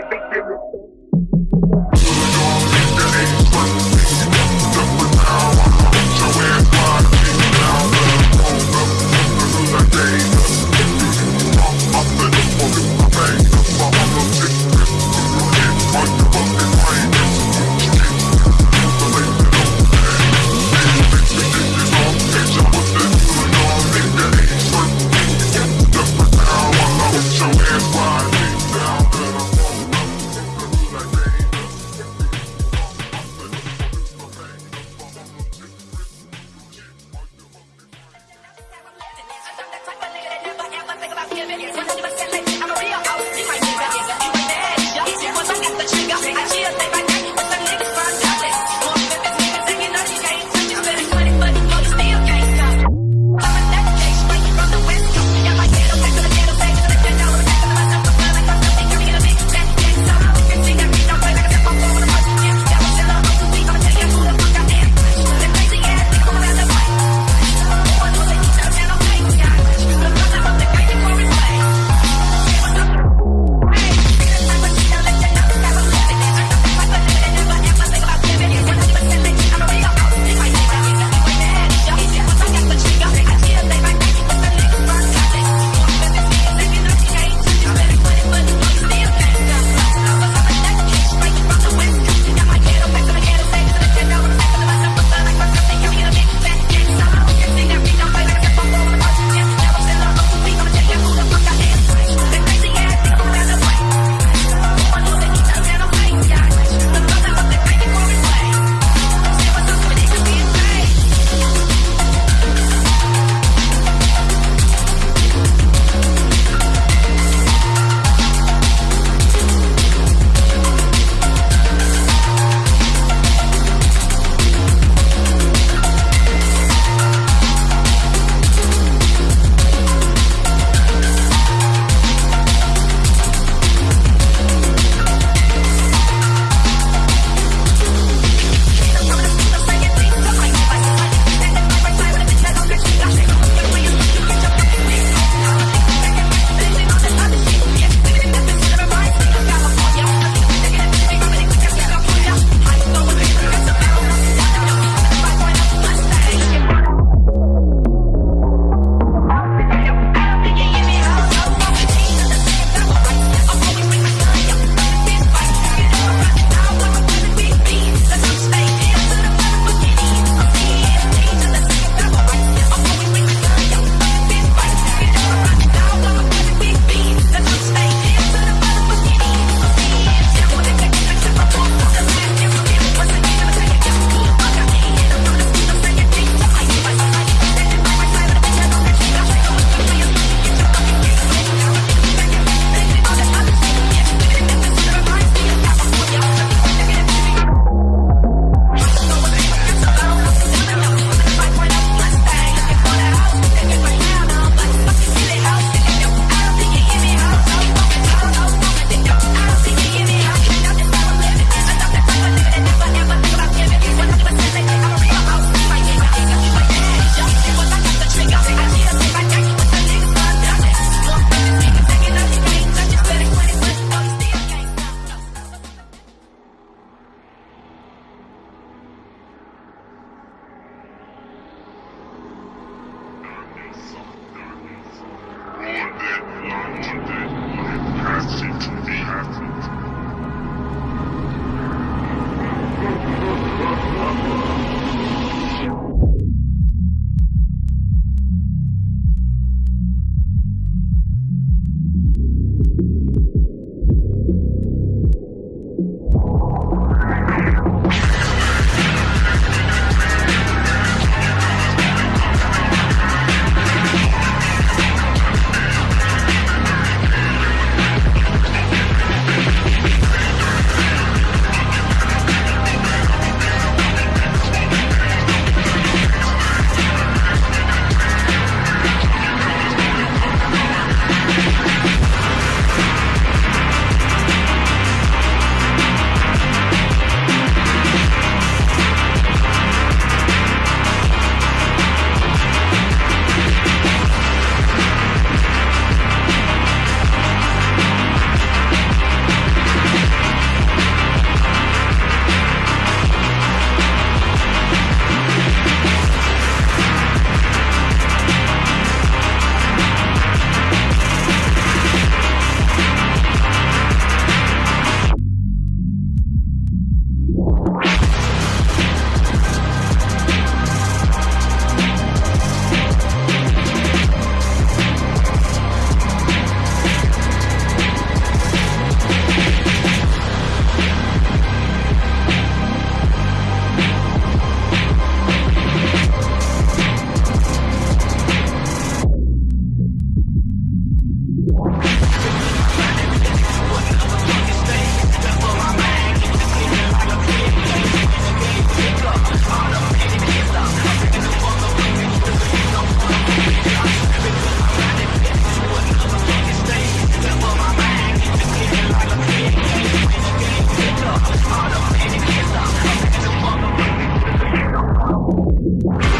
they think they're you